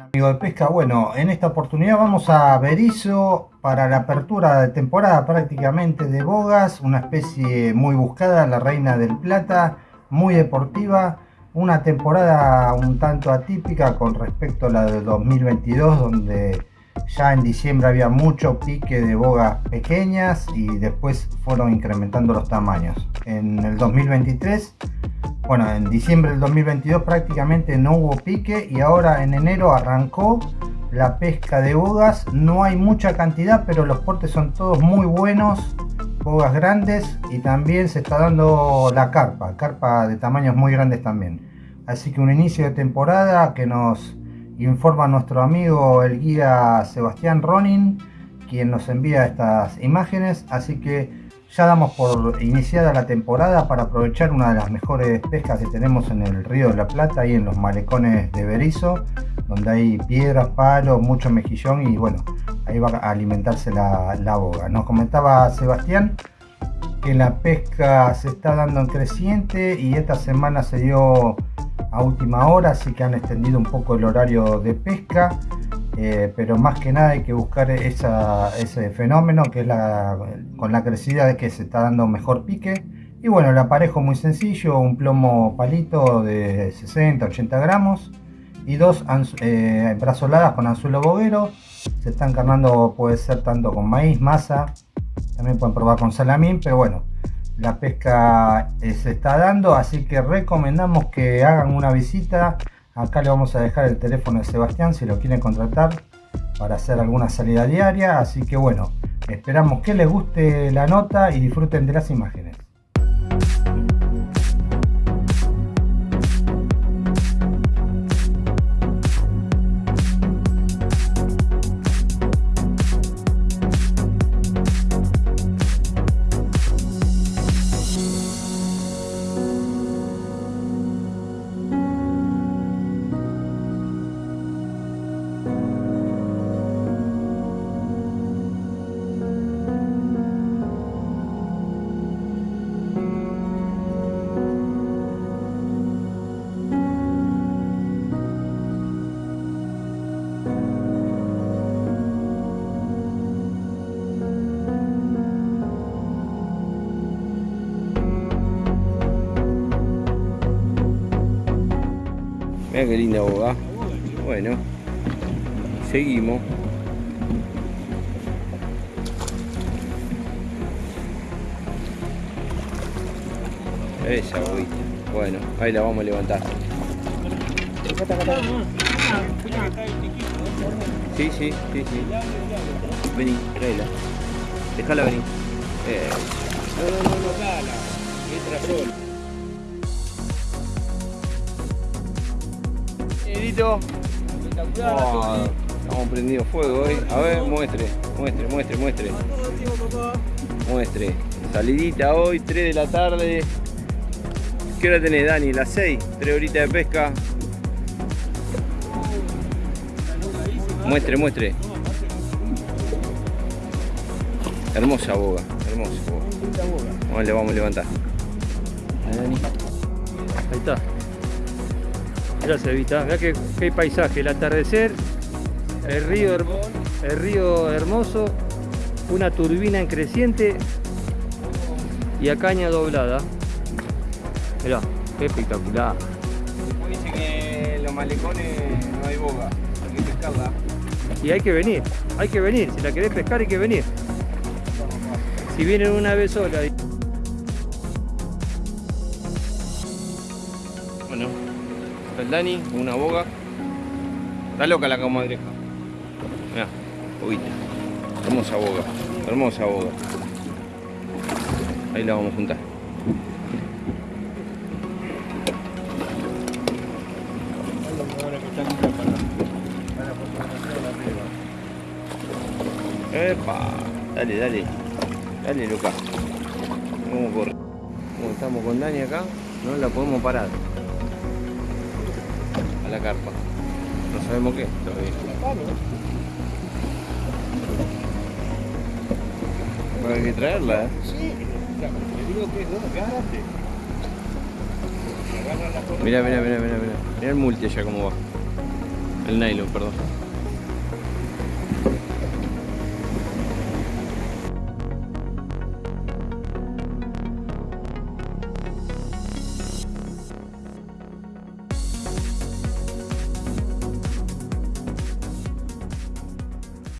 amigo de pesca? Bueno, en esta oportunidad vamos a Berizo para la apertura de temporada prácticamente de bogas, una especie muy buscada, la reina del plata, muy deportiva, una temporada un tanto atípica con respecto a la de 2022 donde ya en diciembre había mucho pique de bogas pequeñas y después fueron incrementando los tamaños. En el 2023 bueno, en diciembre del 2022 prácticamente no hubo pique y ahora en enero arrancó la pesca de bogas. No hay mucha cantidad, pero los portes son todos muy buenos, bogas grandes y también se está dando la carpa, carpa de tamaños muy grandes también. Así que un inicio de temporada que nos informa nuestro amigo el guía Sebastián Ronin, quien nos envía estas imágenes. Así que ya damos por iniciada la temporada para aprovechar una de las mejores pescas que tenemos en el río de la Plata y en los malecones de Berizo, donde hay piedras, palos, mucho mejillón y bueno, ahí va a alimentarse la, la boga. Nos comentaba Sebastián que la pesca se está dando en creciente y esta semana se dio a última hora, así que han extendido un poco el horario de pesca. Eh, pero más que nada hay que buscar ese fenómeno que es la, con la crecida de que se está dando mejor pique. Y bueno el aparejo muy sencillo un plomo palito de 60 80 gramos y dos eh, brazoladas con anzuelo boguero. Se están carnando puede ser tanto con maíz masa también pueden probar con salamín pero bueno la pesca eh, se está dando así que recomendamos que hagan una visita Acá le vamos a dejar el teléfono de Sebastián si lo quieren contratar para hacer alguna salida diaria. Así que bueno, esperamos que les guste la nota y disfruten de las imágenes. Mira qué linda boga. Bueno, seguimos. Esa boguita. Bueno, ahí la vamos a levantar. Sí, sí, sí, sí. Vení, tráela. Déjala venir. Eh. Oh, estamos prendido fuego hoy. A ver, muestre, muestre, muestre, muestre. Muestre. Salidita hoy, 3 de la tarde. ¿Qué hora tenés, Dani? Las 6, 3 horitas de pesca. Muestre, muestre. Hermosa boga, hermosa boga. Vamos, le vamos a levantar. Ahí está. Mirá se vista, mirá qué, qué, paisaje, el atardecer, el río, el río hermoso, una turbina en creciente y a caña doblada. Mirá, qué espectacular. Después dice que en los malecones no hay boga, hay que pescarla. Y hay que venir, hay que venir, si la querés pescar hay que venir. Si vienen una vez sola. El Dani, una boga. Está loca la comadreja. Mira, boguita. Hermosa boga, hermosa boga. Ahí la vamos a juntar. Epa, dale, dale. Dale, loca. Vamos a correr. Como estamos con Dani acá, no la podemos parar la carpa. No sabemos qué todavía. Hay que traerla, ¿eh? Sí, le digo que no, agárrate. Mira, mira, mira, mira, mira. Mira el multi allá cómo va. El nylon, perdón.